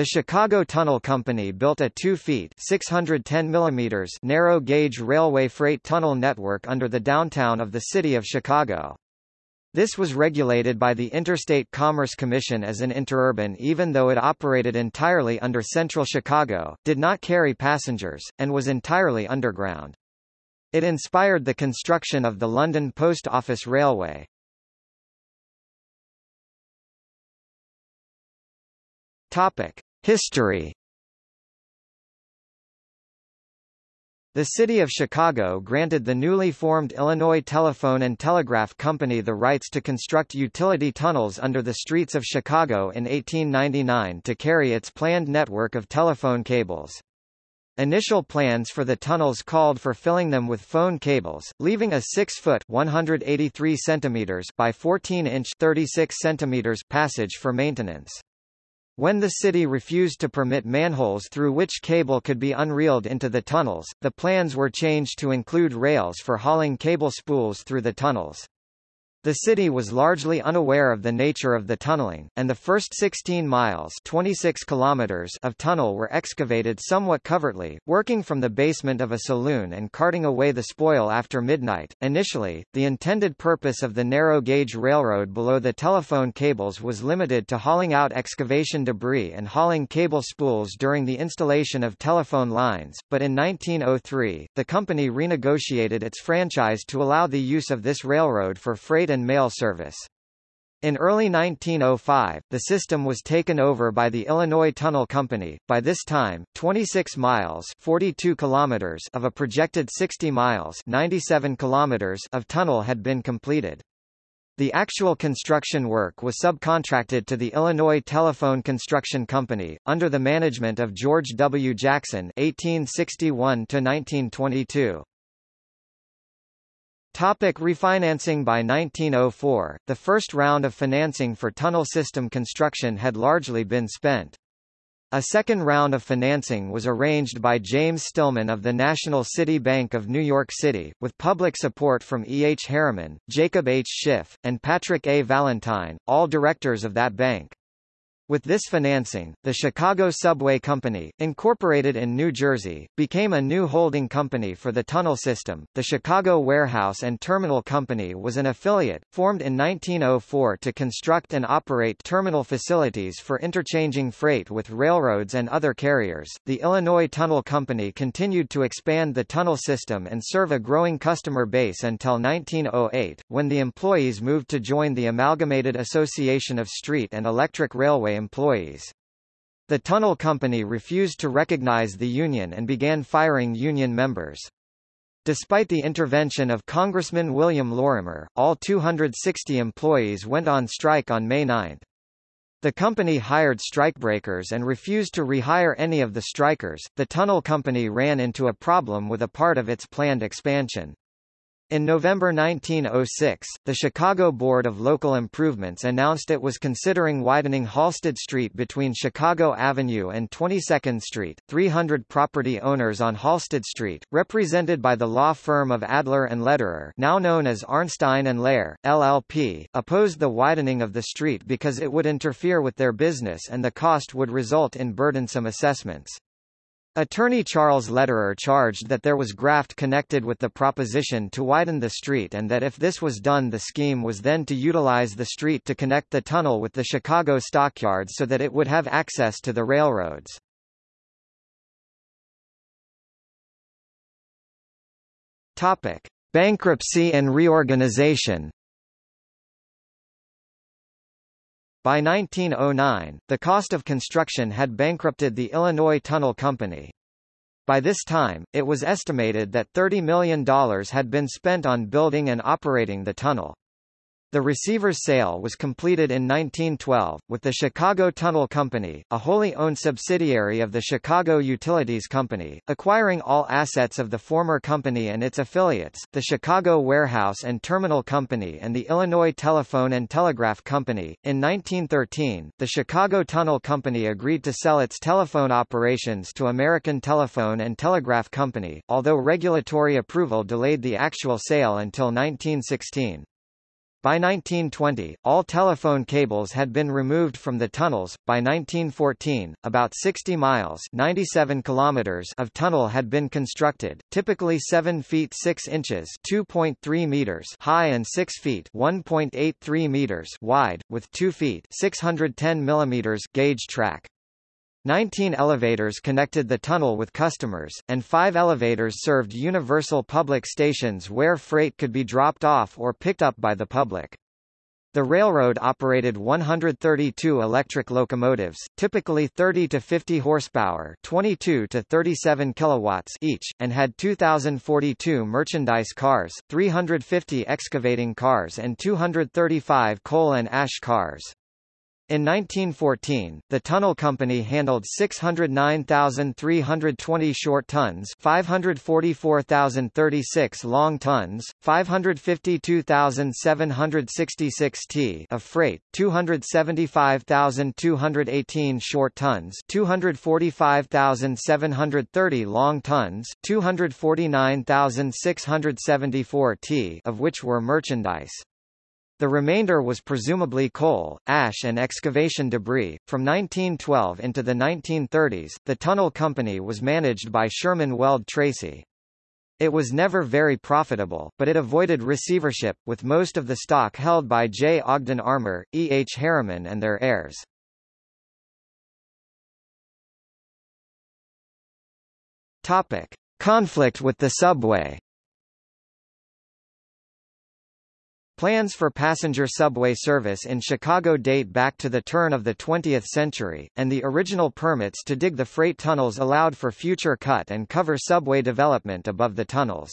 The Chicago Tunnel Company built a 2 feet 610 millimeters narrow-gauge railway freight tunnel network under the downtown of the city of Chicago. This was regulated by the Interstate Commerce Commission as an interurban even though it operated entirely under central Chicago, did not carry passengers, and was entirely underground. It inspired the construction of the London Post Office Railway. Topic: History. The city of Chicago granted the newly formed Illinois Telephone and Telegraph Company the rights to construct utility tunnels under the streets of Chicago in 1899 to carry its planned network of telephone cables. Initial plans for the tunnels called for filling them with phone cables, leaving a 6-foot (183 centimeters) by 14-inch (36 centimeters) passage for maintenance. When the city refused to permit manholes through which cable could be unreeled into the tunnels, the plans were changed to include rails for hauling cable spools through the tunnels. The city was largely unaware of the nature of the tunneling, and the first 16 miles 26 kilometers of tunnel were excavated somewhat covertly, working from the basement of a saloon and carting away the spoil after midnight. Initially, the intended purpose of the narrow-gauge railroad below the telephone cables was limited to hauling out excavation debris and hauling cable spools during the installation of telephone lines, but in 1903, the company renegotiated its franchise to allow the use of this railroad for freight and mail service. In early 1905, the system was taken over by the Illinois Tunnel Company. By this time, 26 miles (42 kilometers) of a projected 60 miles (97 kilometers) of tunnel had been completed. The actual construction work was subcontracted to the Illinois Telephone Construction Company, under the management of George W. Jackson (1861–1922). Topic refinancing By 1904, the first round of financing for tunnel system construction had largely been spent. A second round of financing was arranged by James Stillman of the National City Bank of New York City, with public support from E. H. Harriman, Jacob H. Schiff, and Patrick A. Valentine, all directors of that bank. With this financing, the Chicago Subway Company, incorporated in New Jersey, became a new holding company for the tunnel system. The Chicago Warehouse and Terminal Company was an affiliate, formed in 1904 to construct and operate terminal facilities for interchanging freight with railroads and other carriers. The Illinois Tunnel Company continued to expand the tunnel system and serve a growing customer base until 1908, when the employees moved to join the Amalgamated Association of Street and Electric Railway employees. The tunnel company refused to recognize the union and began firing union members. Despite the intervention of Congressman William Lorimer, all 260 employees went on strike on May 9. The company hired strikebreakers and refused to rehire any of the strikers. The tunnel company ran into a problem with a part of its planned expansion. In November 1906, the Chicago Board of Local Improvements announced it was considering widening Halsted Street between Chicago Avenue and 22nd Street. 300 property owners on Halsted Street, represented by the law firm of Adler and Lederer, now known as Arnstein and Lehr, LLP, opposed the widening of the street because it would interfere with their business and the cost would result in burdensome assessments. Attorney Charles Lederer charged that there was graft connected with the proposition to widen the street and that if this was done the scheme was then to utilize the street to connect the tunnel with the Chicago stockyards so that it would have access to the railroads. Topic: Bankruptcy and reorganization By 1909, the cost of construction had bankrupted the Illinois Tunnel Company. By this time, it was estimated that $30 million had been spent on building and operating the tunnel. The receiver's sale was completed in 1912, with the Chicago Tunnel Company, a wholly owned subsidiary of the Chicago Utilities Company, acquiring all assets of the former company and its affiliates, the Chicago Warehouse and Terminal Company and the Illinois Telephone and Telegraph Company. In 1913, the Chicago Tunnel Company agreed to sell its telephone operations to American Telephone and Telegraph Company, although regulatory approval delayed the actual sale until 1916. By 1920, all telephone cables had been removed from the tunnels. By 1914, about 60 miles (97 kilometers) of tunnel had been constructed, typically 7 feet 6 inches (2.3 meters) high and 6 feet (1.83 meters) wide, with 2 feet (610 millimeters) gauge track. Nineteen elevators connected the tunnel with customers, and five elevators served universal public stations where freight could be dropped off or picked up by the public. The railroad operated 132 electric locomotives, typically 30 to 50 horsepower, 22 to 37 kilowatts each, and had 2042 merchandise cars, 350 excavating cars and 235 coal and ash cars. In 1914, the tunnel company handled 609,320 short tons 544,036 long tons, 552,766 t of freight, 275,218 short tons 245,730 long tons, 249,674 t of which were merchandise. The remainder was presumably coal, ash and excavation debris. From 1912 into the 1930s, the tunnel company was managed by Sherman Weld Tracy. It was never very profitable, but it avoided receivership, with most of the stock held by J. Ogden Armour, E. H. Harriman and their heirs. Topic. Conflict with the subway Plans for passenger subway service in Chicago date back to the turn of the 20th century, and the original permits to dig the freight tunnels allowed for future cut and cover subway development above the tunnels.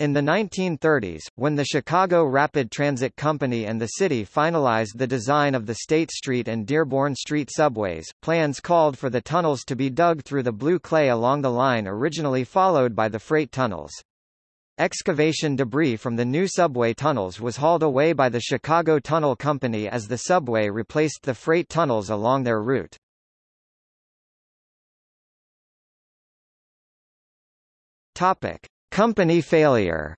In the 1930s, when the Chicago Rapid Transit Company and the city finalized the design of the State Street and Dearborn Street subways, plans called for the tunnels to be dug through the blue clay along the line originally followed by the freight tunnels. Excavation debris from the new subway tunnels was hauled away by the Chicago Tunnel Company as the subway replaced the freight tunnels along their route. Topic: Company failure.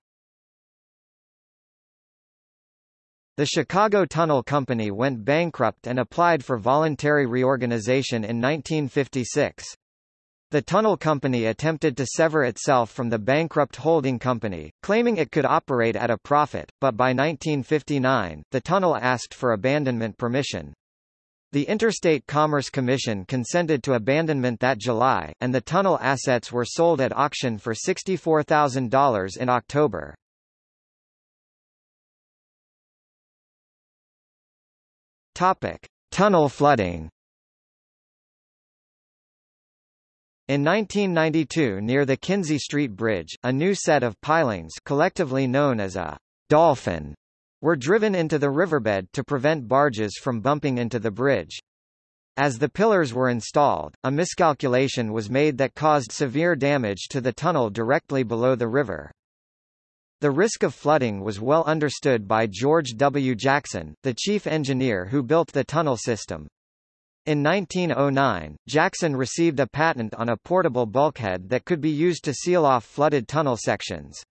The Chicago Tunnel Company went bankrupt and applied for voluntary reorganization in 1956. The tunnel company attempted to sever itself from the bankrupt holding company, claiming it could operate at a profit, but by 1959, the tunnel asked for abandonment permission. The Interstate Commerce Commission consented to abandonment that July, and the tunnel assets were sold at auction for $64,000 in October. Topic: Tunnel flooding. In 1992 near the Kinzie Street Bridge, a new set of pilings collectively known as a dolphin were driven into the riverbed to prevent barges from bumping into the bridge. As the pillars were installed, a miscalculation was made that caused severe damage to the tunnel directly below the river. The risk of flooding was well understood by George W. Jackson, the chief engineer who built the tunnel system. In 1909, Jackson received a patent on a portable bulkhead that could be used to seal off flooded tunnel sections.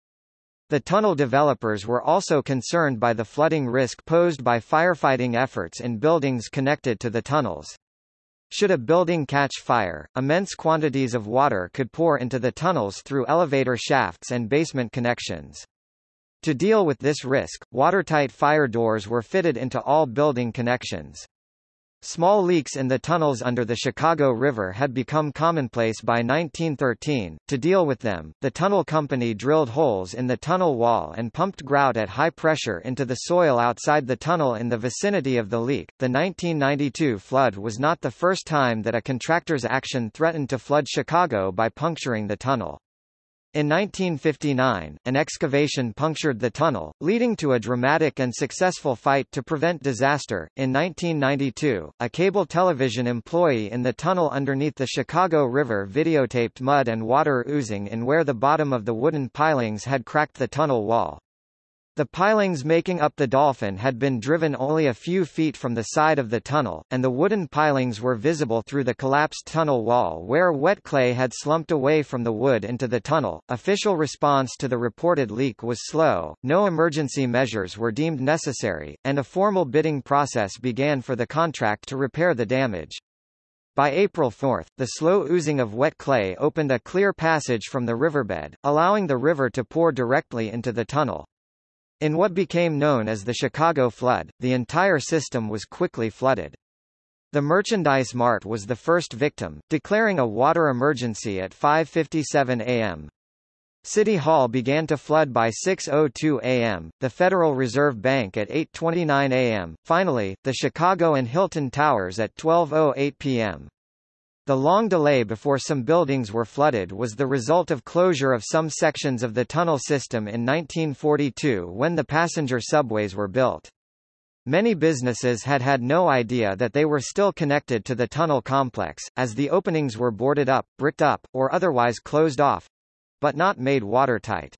The tunnel developers were also concerned by the flooding risk posed by firefighting efforts in buildings connected to the tunnels. Should a building catch fire, immense quantities of water could pour into the tunnels through elevator shafts and basement connections. To deal with this risk, watertight fire doors were fitted into all building connections. Small leaks in the tunnels under the Chicago River had become commonplace by 1913. To deal with them, the tunnel company drilled holes in the tunnel wall and pumped grout at high pressure into the soil outside the tunnel in the vicinity of the leak. The 1992 flood was not the first time that a contractor's action threatened to flood Chicago by puncturing the tunnel. In 1959, an excavation punctured the tunnel, leading to a dramatic and successful fight to prevent disaster. In 1992, a cable television employee in the tunnel underneath the Chicago River videotaped mud and water oozing in where the bottom of the wooden pilings had cracked the tunnel wall. The pilings making up the dolphin had been driven only a few feet from the side of the tunnel, and the wooden pilings were visible through the collapsed tunnel wall where wet clay had slumped away from the wood into the tunnel. Official response to the reported leak was slow, no emergency measures were deemed necessary, and a formal bidding process began for the contract to repair the damage. By April 4, the slow oozing of wet clay opened a clear passage from the riverbed, allowing the river to pour directly into the tunnel. In what became known as the Chicago flood, the entire system was quickly flooded. The Merchandise Mart was the first victim, declaring a water emergency at 5.57 a.m. City Hall began to flood by 6.02 a.m., the Federal Reserve Bank at 8.29 a.m., finally, the Chicago and Hilton Towers at 12.08 p.m. The long delay before some buildings were flooded was the result of closure of some sections of the tunnel system in 1942 when the passenger subways were built. Many businesses had had no idea that they were still connected to the tunnel complex, as the openings were boarded up, bricked up, or otherwise closed off, but not made watertight.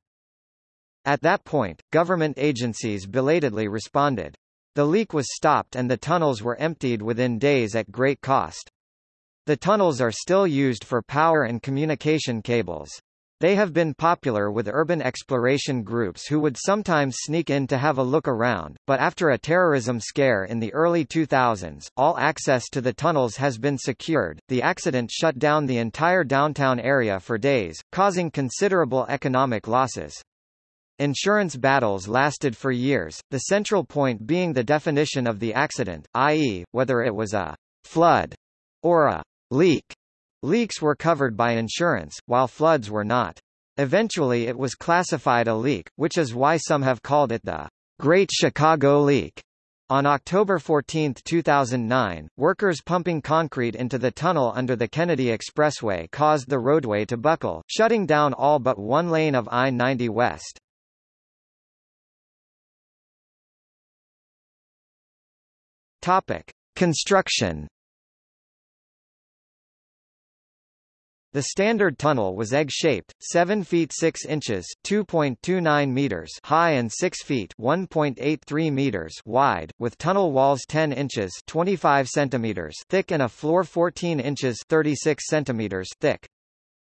At that point, government agencies belatedly responded. The leak was stopped and the tunnels were emptied within days at great cost. The tunnels are still used for power and communication cables. They have been popular with urban exploration groups who would sometimes sneak in to have a look around, but after a terrorism scare in the early 2000s, all access to the tunnels has been secured. The accident shut down the entire downtown area for days, causing considerable economic losses. Insurance battles lasted for years, the central point being the definition of the accident, i.e., whether it was a flood or a leak. Leaks were covered by insurance, while floods were not. Eventually it was classified a leak, which is why some have called it the Great Chicago Leak. On October 14, 2009, workers pumping concrete into the tunnel under the Kennedy Expressway caused the roadway to buckle, shutting down all but one lane of I-90 West. Topic. Construction The standard tunnel was egg-shaped, 7 feet 6 inches (2.29 meters) high and 6 feet (1.83 meters) wide, with tunnel walls 10 inches (25 centimeters) thick and a floor 14 inches (36 centimeters) thick.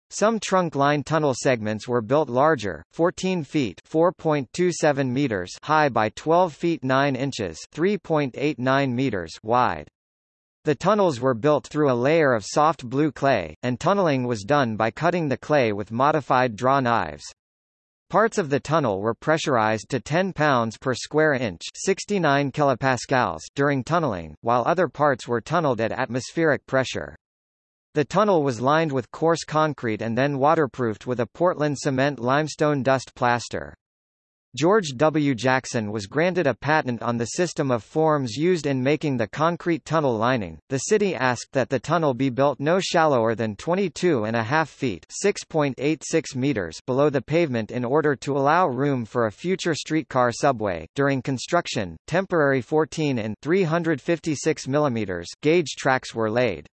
Some trunk line tunnel segments were built larger, 14 feet (4.27 meters) high by 12 feet 9 inches (3.89 meters) wide. The tunnels were built through a layer of soft blue clay, and tunneling was done by cutting the clay with modified draw knives. Parts of the tunnel were pressurized to 10 pounds per square inch 69 kilopascals during tunneling, while other parts were tunneled at atmospheric pressure. The tunnel was lined with coarse concrete and then waterproofed with a Portland cement limestone dust plaster. George W. Jackson was granted a patent on the system of forms used in making the concrete tunnel lining. The city asked that the tunnel be built no shallower than 22 and a half feet (6.86 meters) below the pavement in order to allow room for a future streetcar subway. During construction, temporary 14 and 356 mm gauge tracks were laid.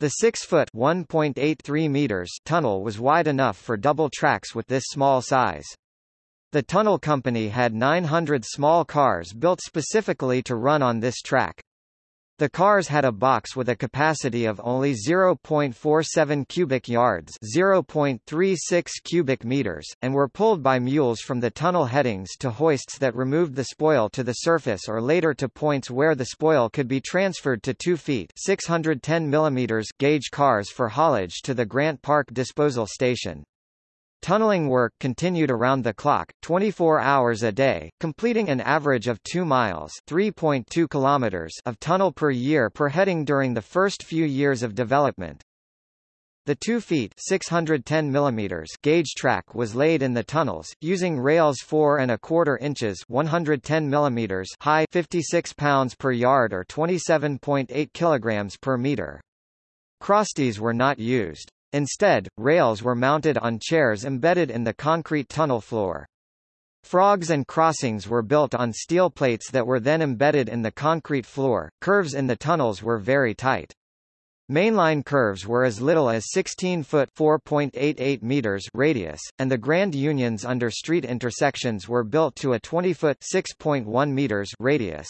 The 6-foot (1.83 meters) tunnel was wide enough for double tracks with this small size. The tunnel company had 900 small cars built specifically to run on this track. The cars had a box with a capacity of only 0.47 cubic yards 0.36 cubic meters, and were pulled by mules from the tunnel headings to hoists that removed the spoil to the surface or later to points where the spoil could be transferred to 2 feet 610 millimeters gauge cars for haulage to the Grant Park Disposal Station. Tunneling work continued around the clock, 24 hours a day, completing an average of 2 miles (3.2 kilometers) of tunnel per year per heading during the first few years of development. The 2 feet 610 millimeters gauge track was laid in the tunnels, using rails 4 and a quarter inches 110 millimeters high 56 pounds per yard or 27.8 kilograms per meter. Crosties were not used. Instead, rails were mounted on chairs embedded in the concrete tunnel floor. Frogs and crossings were built on steel plates that were then embedded in the concrete floor. Curves in the tunnels were very tight. Mainline curves were as little as 16 foot (4.88 meters) radius, and the Grand Unions under street intersections were built to a 20 foot (6.1 meters) radius.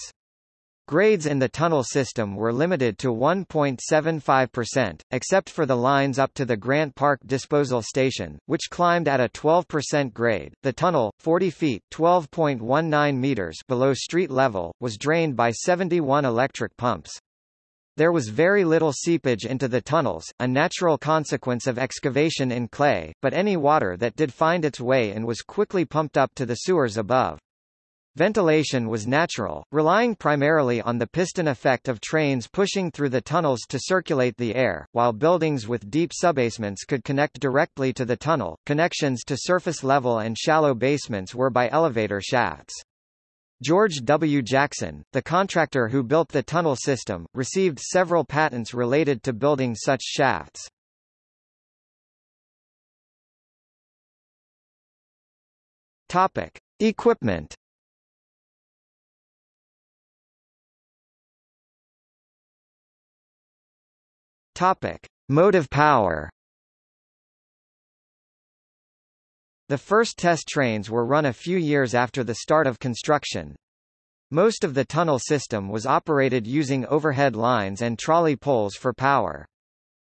Grades in the tunnel system were limited to 1.75%, except for the lines up to the Grant Park Disposal Station, which climbed at a 12% grade. The tunnel, 40 feet (12.19 meters) below street level, was drained by 71 electric pumps. There was very little seepage into the tunnels, a natural consequence of excavation in clay, but any water that did find its way in was quickly pumped up to the sewers above. Ventilation was natural, relying primarily on the piston effect of trains pushing through the tunnels to circulate the air, while buildings with deep subbasements could connect directly to the tunnel. Connections to surface level and shallow basements were by elevator shafts. George W. Jackson, the contractor who built the tunnel system, received several patents related to building such shafts. Topic: Equipment. Topic: Motive power. The first test trains were run a few years after the start of construction. Most of the tunnel system was operated using overhead lines and trolley poles for power.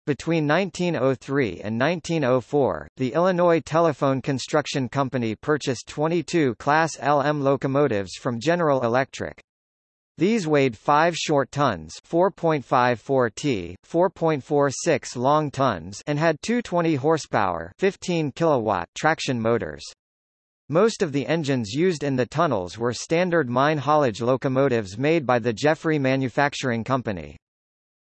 Between 1903 and 1904, the Illinois Telephone Construction Company purchased 22 Class LM locomotives from General Electric. These weighed 5 short tons 4.54 t, 4.46 long tons and had 220 horsepower 15 kilowatt traction motors. Most of the engines used in the tunnels were standard mine haulage locomotives made by the Jeffrey Manufacturing Company.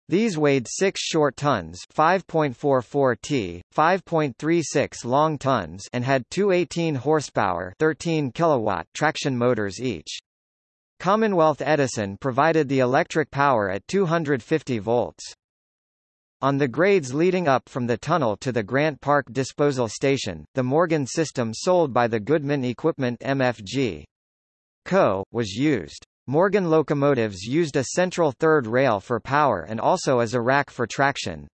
These weighed 6 short tons 5.44 t, 5.36 long tons and had 218 horsepower 13 kilowatt traction motors each. Commonwealth Edison provided the electric power at 250 volts. On the grades leading up from the tunnel to the Grant Park Disposal Station, the Morgan system sold by the Goodman Equipment MFG. Co. was used. Morgan locomotives used a central third rail for power and also as a rack for traction.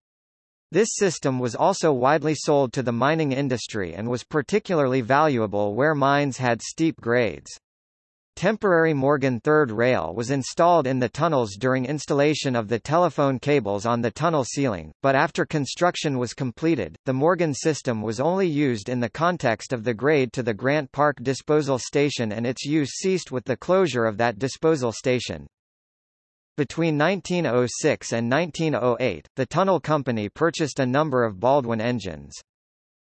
This system was also widely sold to the mining industry and was particularly valuable where mines had steep grades. Temporary Morgan third rail was installed in the tunnels during installation of the telephone cables on the tunnel ceiling, but after construction was completed, the Morgan system was only used in the context of the grade to the Grant Park disposal station and its use ceased with the closure of that disposal station. Between 1906 and 1908, the tunnel company purchased a number of Baldwin engines.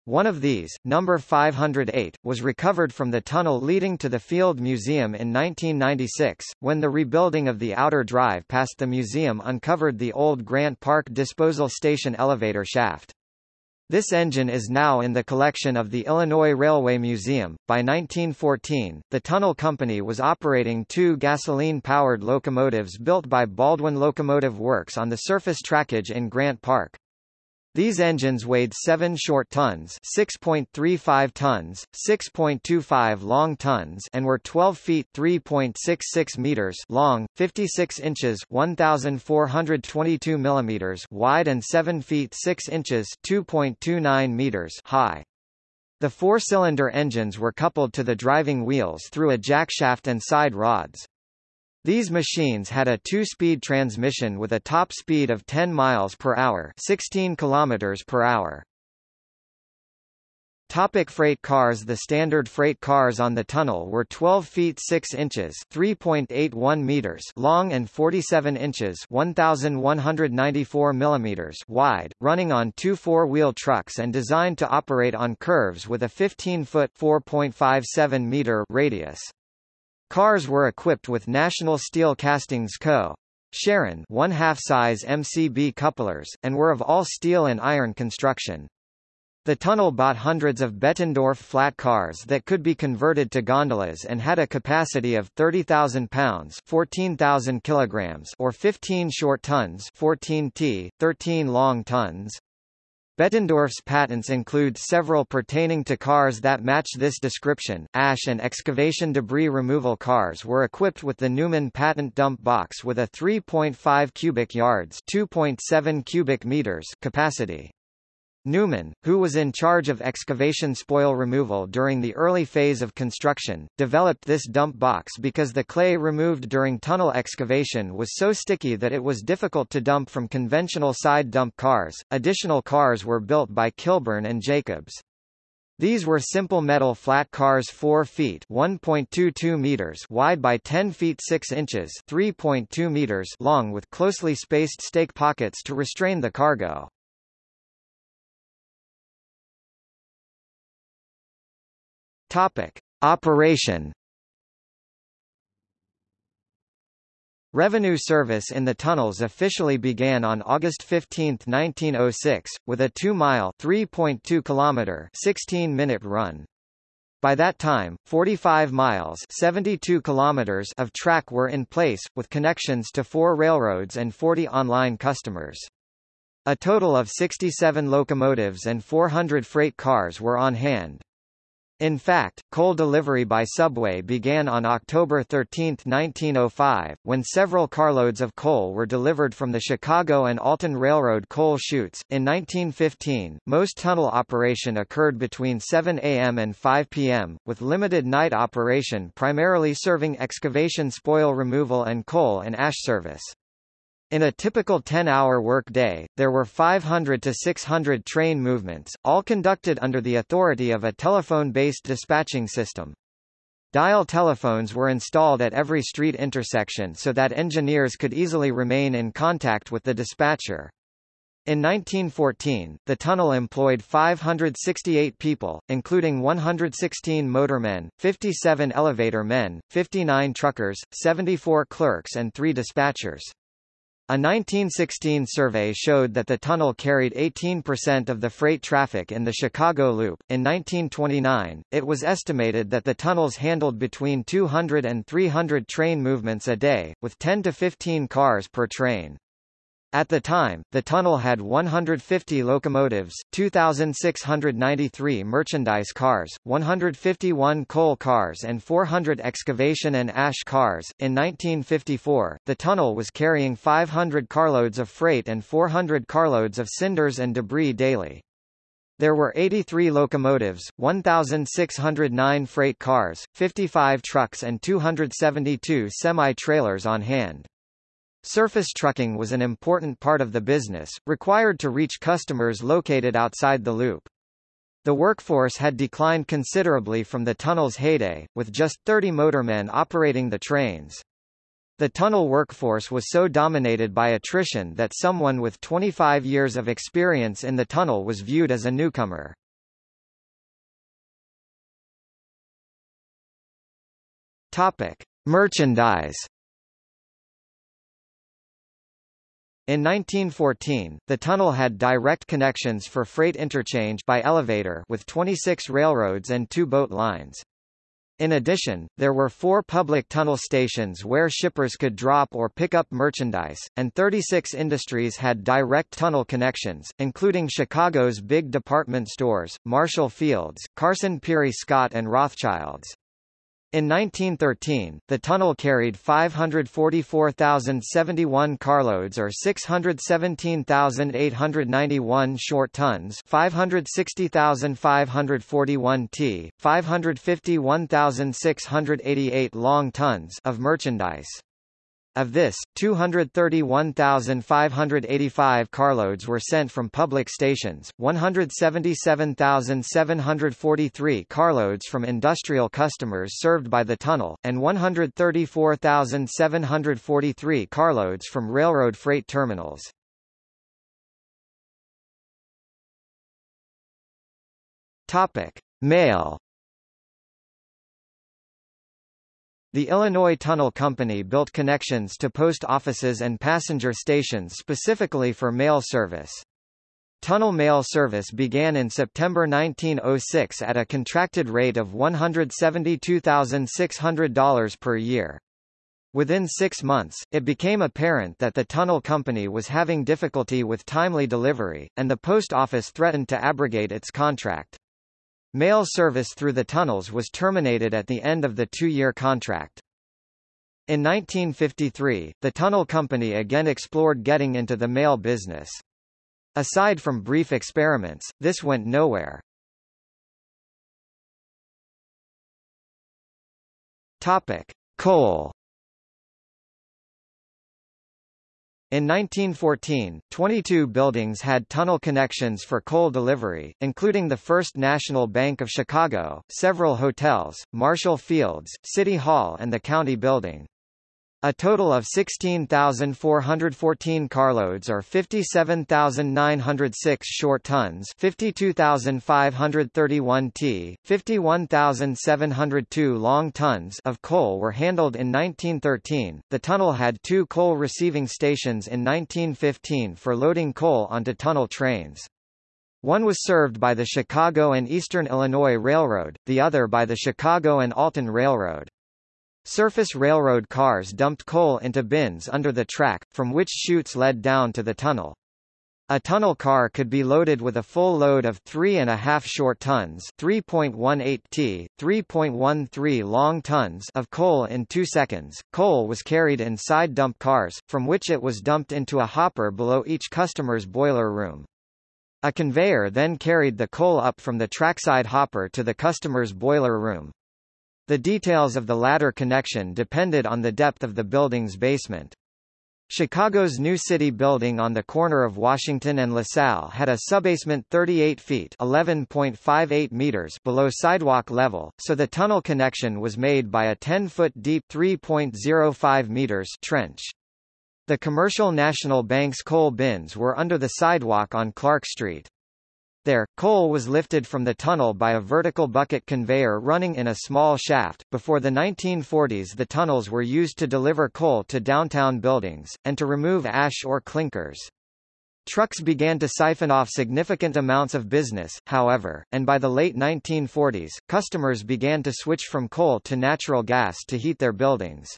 One of these, number 508, was recovered from the tunnel leading to the Field Museum in 1996, when the rebuilding of the outer drive past the museum uncovered the old Grant Park disposal station elevator shaft. This engine is now in the collection of the Illinois Railway Museum. By 1914, the tunnel company was operating two gasoline-powered locomotives built by Baldwin Locomotive Works on the surface trackage in Grant Park. These engines weighed 7 short tons 6.35 tons, 6.25 long tons and were 12 feet 3.66 meters long, 56 inches 1,422 millimeters wide and 7 feet 6 inches 2.29 meters high. The four-cylinder engines were coupled to the driving wheels through a jackshaft and side rods. These machines had a two-speed transmission with a top speed of 10 miles per hour, 16 kilometers per hour. Topic freight cars The standard freight cars on the tunnel were 12 feet 6 inches 3.81 meters long and 47 inches 1,194 millimeters wide, running on two four-wheel trucks and designed to operate on curves with a 15-foot 4.57 meter radius. Cars were equipped with National Steel Castings Co. Sharon one half-size MCB couplers, and were of all steel and iron construction. The tunnel bought hundreds of Bettendorf flat cars that could be converted to gondolas and had a capacity of 30,000 pounds 14,000 kilograms or 15 short tons 14 t, 13 long tons. Bettendorf's patents include several pertaining to cars that match this description. Ash and excavation debris removal cars were equipped with the Newman patent dump box with a 3.5 cubic yards (2.7 cubic meters) capacity. Newman, who was in charge of excavation spoil removal during the early phase of construction, developed this dump box because the clay removed during tunnel excavation was so sticky that it was difficult to dump from conventional side dump cars. Additional cars were built by Kilbourne and Jacobs. These were simple metal flat cars 4 feet 1.22 meters wide by 10 feet 6 inches 3.2 meters long with closely spaced stake pockets to restrain the cargo. Topic: Operation Revenue service in the tunnels officially began on August 15, 1906, with a 2-mile (3.2 kilometer) 16-minute run. By that time, 45 miles 72 kilometers of track were in place, with connections to four railroads and 40 online customers. A total of 67 locomotives and 400 freight cars were on hand. In fact, coal delivery by subway began on October 13, 1905, when several carloads of coal were delivered from the Chicago and Alton Railroad coal chutes. In 1915, most tunnel operation occurred between 7 a.m. and 5 p.m., with limited night operation primarily serving excavation spoil removal and coal and ash service. In a typical 10-hour workday, there were 500 to 600 train movements, all conducted under the authority of a telephone-based dispatching system. Dial telephones were installed at every street intersection so that engineers could easily remain in contact with the dispatcher. In 1914, the tunnel employed 568 people, including 116 motormen, 57 elevator men, 59 truckers, 74 clerks and 3 dispatchers. A 1916 survey showed that the tunnel carried 18% of the freight traffic in the Chicago Loop. In 1929, it was estimated that the tunnels handled between 200 and 300 train movements a day, with 10 to 15 cars per train. At the time, the tunnel had 150 locomotives, 2,693 merchandise cars, 151 coal cars, and 400 excavation and ash cars. In 1954, the tunnel was carrying 500 carloads of freight and 400 carloads of cinders and debris daily. There were 83 locomotives, 1,609 freight cars, 55 trucks and 272 semi-trailers on hand. Surface trucking was an important part of the business, required to reach customers located outside the loop. The workforce had declined considerably from the tunnel's heyday, with just 30 motormen operating the trains. The tunnel workforce was so dominated by attrition that someone with 25 years of experience in the tunnel was viewed as a newcomer. Topic: Merchandise In 1914, the tunnel had direct connections for freight interchange by elevator with 26 railroads and two boat lines. In addition, there were four public tunnel stations where shippers could drop or pick up merchandise, and 36 industries had direct tunnel connections, including Chicago's big department stores, Marshall Fields, Carson Pirie Scott and Rothschilds. In 1913, the tunnel carried 544,071 carloads or 617,891 short tons 560,541 t, 551,688 long tons of merchandise. Of this, 231,585 carloads were sent from public stations, 177,743 carloads from industrial customers served by the tunnel, and 134,743 carloads from railroad freight terminals. Topic: Mail The Illinois Tunnel Company built connections to post offices and passenger stations specifically for mail service. Tunnel mail service began in September 1906 at a contracted rate of $172,600 per year. Within six months, it became apparent that the tunnel company was having difficulty with timely delivery, and the post office threatened to abrogate its contract. Mail service through the tunnels was terminated at the end of the two-year contract. In 1953, the tunnel company again explored getting into the mail business. Aside from brief experiments, this went nowhere. Topic: Coal In 1914, 22 buildings had tunnel connections for coal delivery, including the First National Bank of Chicago, several hotels, Marshall Fields, City Hall and the County Building. A total of 16,414 carloads or 57,906 short tons 52,531 t, 51,702 long tons of coal were handled in 1913. The tunnel had two coal receiving stations in 1915 for loading coal onto tunnel trains. One was served by the Chicago and Eastern Illinois Railroad, the other by the Chicago and Alton Railroad. Surface railroad cars dumped coal into bins under the track, from which chutes led down to the tunnel. A tunnel car could be loaded with a full load of 3.5 short tons 3.18 t, 3.13 long tons of coal in 2 seconds. Coal was carried in side dump cars, from which it was dumped into a hopper below each customer's boiler room. A conveyor then carried the coal up from the trackside hopper to the customer's boiler room. The details of the latter connection depended on the depth of the building's basement. Chicago's New City building on the corner of Washington and LaSalle had a subbasement 38 feet (11.58 meters) below sidewalk level, so the tunnel connection was made by a 10-foot deep (3.05 meters) trench. The Commercial National Bank's coal bins were under the sidewalk on Clark Street. There, coal was lifted from the tunnel by a vertical bucket conveyor running in a small shaft. Before the 1940s, the tunnels were used to deliver coal to downtown buildings, and to remove ash or clinkers. Trucks began to siphon off significant amounts of business, however, and by the late 1940s, customers began to switch from coal to natural gas to heat their buildings.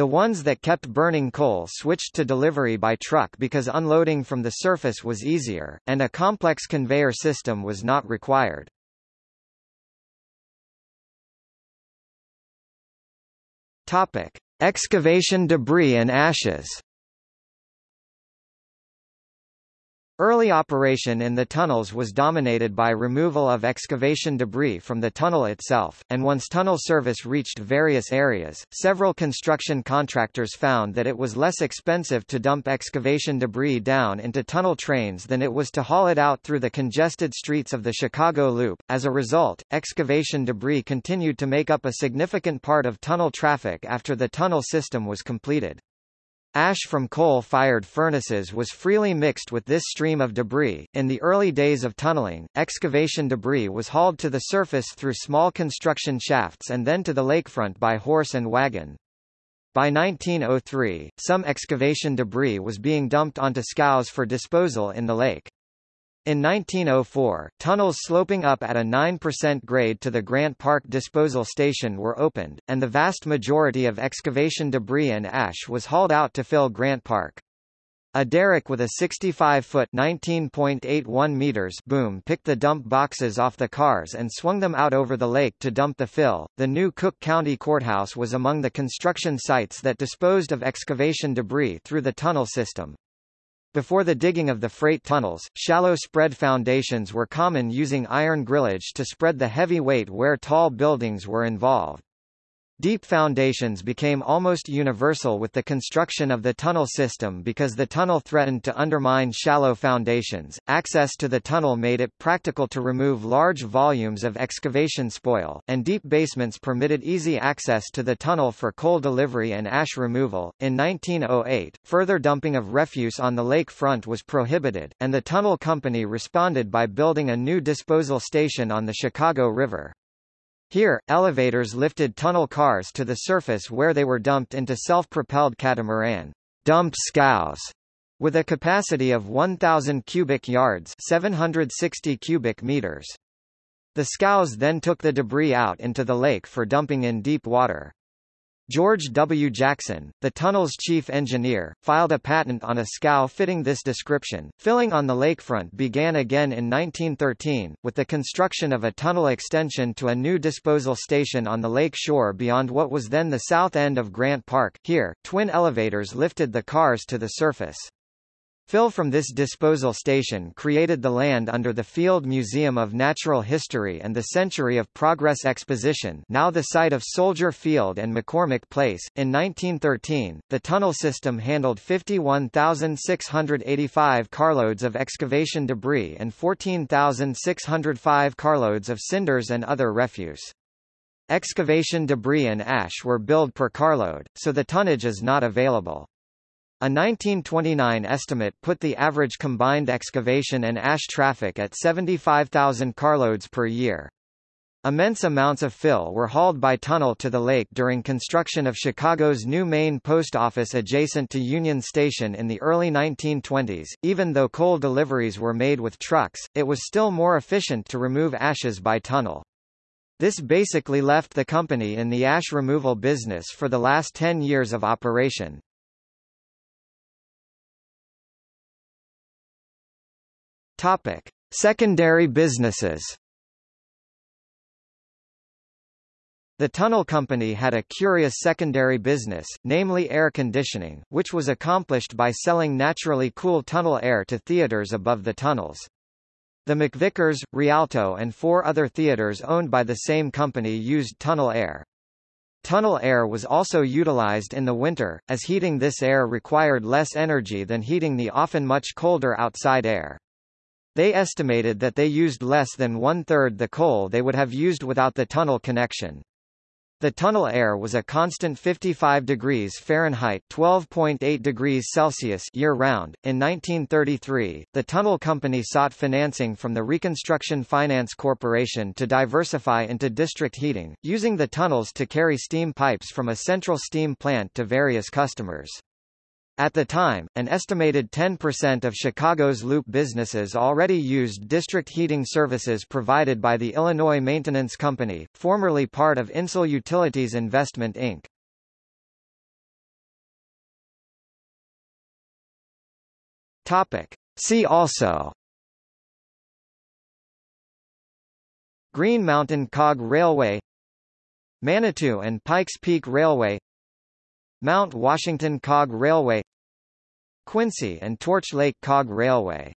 The ones that kept burning coal switched to delivery by truck because unloading from the surface was easier, and a complex conveyor system was not required. Topic. Excavation debris and ashes Early operation in the tunnels was dominated by removal of excavation debris from the tunnel itself, and once tunnel service reached various areas, several construction contractors found that it was less expensive to dump excavation debris down into tunnel trains than it was to haul it out through the congested streets of the Chicago Loop. As a result, excavation debris continued to make up a significant part of tunnel traffic after the tunnel system was completed. Ash from coal-fired furnaces was freely mixed with this stream of debris. In the early days of tunneling, excavation debris was hauled to the surface through small construction shafts and then to the lakefront by horse and wagon. By 1903, some excavation debris was being dumped onto scows for disposal in the lake. In 1904, tunnels sloping up at a 9% grade to the Grant Park disposal station were opened, and the vast majority of excavation debris and ash was hauled out to fill Grant Park. A derrick with a 65-foot (19.81 meters) boom picked the dump boxes off the cars and swung them out over the lake to dump the fill. The new Cook County Courthouse was among the construction sites that disposed of excavation debris through the tunnel system. Before the digging of the freight tunnels, shallow spread foundations were common using iron grillage to spread the heavy weight where tall buildings were involved. Deep foundations became almost universal with the construction of the tunnel system because the tunnel threatened to undermine shallow foundations. Access to the tunnel made it practical to remove large volumes of excavation spoil, and deep basements permitted easy access to the tunnel for coal delivery and ash removal. In 1908, further dumping of refuse on the lake front was prohibited, and the tunnel company responded by building a new disposal station on the Chicago River. Here, elevators lifted tunnel cars to the surface where they were dumped into self-propelled catamaran dump scows with a capacity of 1,000 cubic yards 760 cubic meters. The scows then took the debris out into the lake for dumping in deep water. George W. Jackson, the tunnel's chief engineer, filed a patent on a scow fitting this description. Filling on the lakefront began again in 1913, with the construction of a tunnel extension to a new disposal station on the lake shore beyond what was then the south end of Grant Park. Here, twin elevators lifted the cars to the surface. Fill from this disposal station created the land under the Field Museum of Natural History and the Century of Progress Exposition now the site of Soldier Field and McCormick Place. In 1913, the tunnel system handled 51,685 carloads of excavation debris and 14,605 carloads of cinders and other refuse. Excavation debris and ash were billed per carload, so the tonnage is not available. A 1929 estimate put the average combined excavation and ash traffic at 75,000 carloads per year. Immense amounts of fill were hauled by tunnel to the lake during construction of Chicago's new main post office adjacent to Union Station in the early 1920s. Even though coal deliveries were made with trucks, it was still more efficient to remove ashes by tunnel. This basically left the company in the ash removal business for the last 10 years of operation. Topic: Secondary businesses. The tunnel company had a curious secondary business, namely air conditioning, which was accomplished by selling naturally cool tunnel air to theaters above the tunnels. The McVicker's, Rialto and four other theaters owned by the same company used tunnel air. Tunnel air was also utilized in the winter, as heating this air required less energy than heating the often much colder outside air. They estimated that they used less than one-third the coal they would have used without the tunnel connection. The tunnel air was a constant 55 degrees Fahrenheit (12.8 degrees Celsius) year-round. In 1933, the tunnel company sought financing from the Reconstruction Finance Corporation to diversify into district heating, using the tunnels to carry steam pipes from a central steam plant to various customers. At the time, an estimated 10% of Chicago's loop businesses already used district heating services provided by the Illinois Maintenance Company, formerly part of Insull Utilities Investment Inc. Topic. See also Green Mountain Cog Railway Manitou and Pikes Peak Railway Mount Washington Cog Railway Quincy and Torch Lake Cog Railway